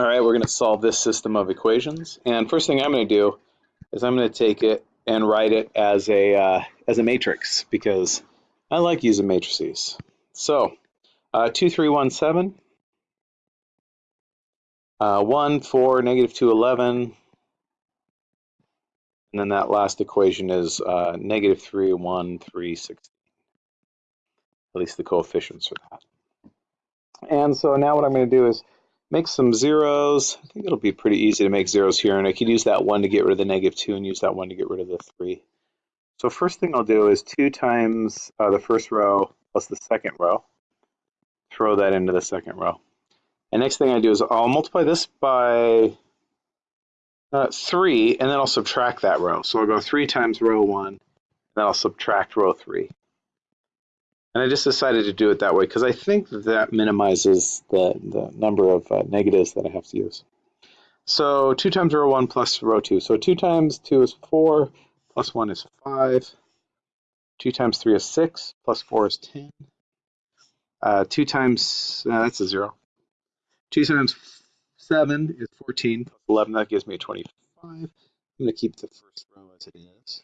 All right, we're going to solve this system of equations. And first thing I'm going to do is I'm going to take it and write it as a, uh, as a matrix because I like using matrices. So uh, 2317, uh, 1, 4, negative 2, 11, and then that last equation is uh, negative 3, 1, 3, 16. At least the coefficients for that. And so now what I'm going to do is make some zeros. I think it'll be pretty easy to make zeros here, and I could use that one to get rid of the negative two and use that one to get rid of the three. So first thing I'll do is two times uh, the first row plus the second row. Throw that into the second row. And next thing I do is I'll multiply this by uh, three, and then I'll subtract that row. So I'll go three times row one, and then I'll subtract row three. And I just decided to do it that way because I think that, minimizes the, the number of uh, negatives that I have to use. So 2 times row 1 plus row 2. So 2 times 2 is 4, plus 1 is 5. 2 times 3 is 6, plus 4 is 10. Uh, 2 times, uh, that's a 0. 2 times 7 is 14, plus 11, that gives me a 25. I'm going to keep the first row as it is.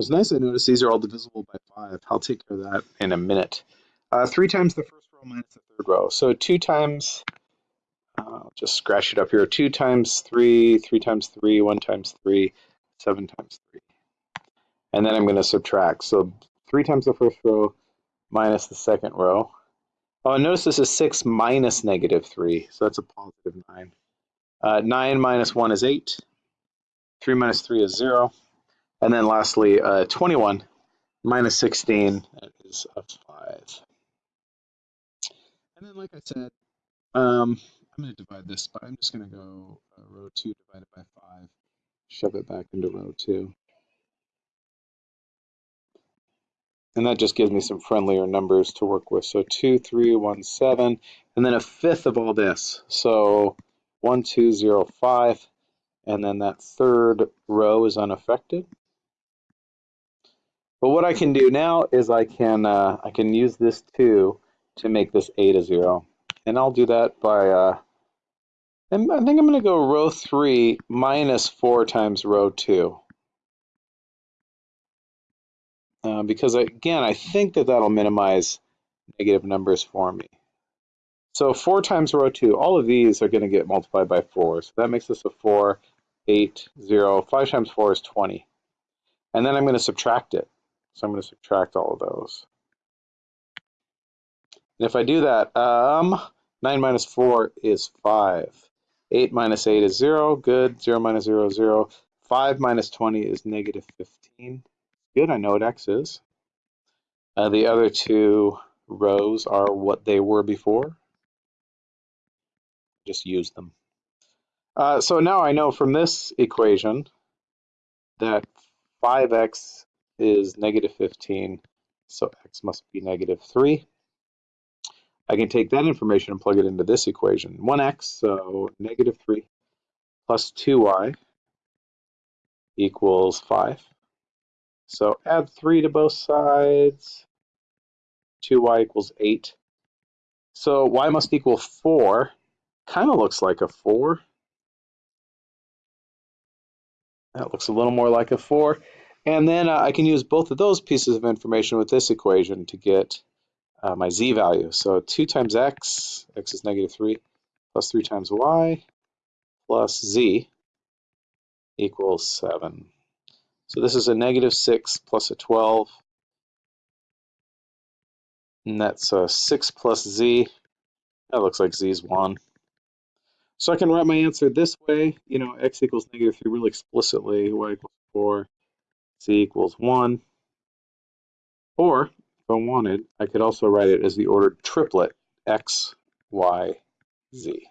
It's nice I notice these are all divisible by 5. I'll take care of that in a minute. Uh, 3 times the first row minus the third row. So 2 times, uh, I'll just scratch it up here, 2 times 3, 3 times 3, 1 times 3, 7 times 3. And then I'm going to subtract. So 3 times the first row minus the second row. Oh, and notice this is 6 minus negative 3, so that's a positive 9. Uh, 9 minus 1 is 8. 3 minus 3 is 0. And then lastly, uh, 21 minus 16 is a 5. And then, like I said, um, I'm going to divide this, but I'm just going to go uh, row 2 divided by 5, shove it back into row 2. And that just gives me some friendlier numbers to work with. So 2, 3, 1, 7, and then a fifth of all this. So 1, 2, 0, 5, and then that third row is unaffected. But what I can do now is I can uh, I can use this 2 to make this a to 0. And I'll do that by, uh, I think I'm going to go row 3 minus 4 times row 2. Uh, because, again, I think that that'll minimize negative numbers for me. So 4 times row 2, all of these are going to get multiplied by 4. So that makes this a 4, 8, 0. 5 times 4 is 20. And then I'm going to subtract it. So I'm going to subtract all of those. And if I do that, um, 9 minus 4 is 5. 8 minus 8 is 0. Good. 0 minus 0 is 0. 5 minus 20 is negative 15. Good. I know what x is. Uh, the other two rows are what they were before. Just use them. Uh, so now I know from this equation that 5x is negative 15, so x must be negative 3. I can take that information and plug it into this equation. 1x, so negative 3, plus 2y equals 5. So add 3 to both sides. 2y equals 8. So y must equal 4. Kind of looks like a 4. That looks a little more like a 4. And then uh, I can use both of those pieces of information with this equation to get uh, my z value. So 2 times x, x is negative 3, plus 3 times y, plus z equals 7. So this is a negative 6 plus a 12. And that's a 6 plus z. That looks like z is 1. So I can write my answer this way. You know, x equals negative 3 really explicitly, y equals 4, z equals 1. Or, if I wanted, I could also write it as the ordered triplet x, y, z.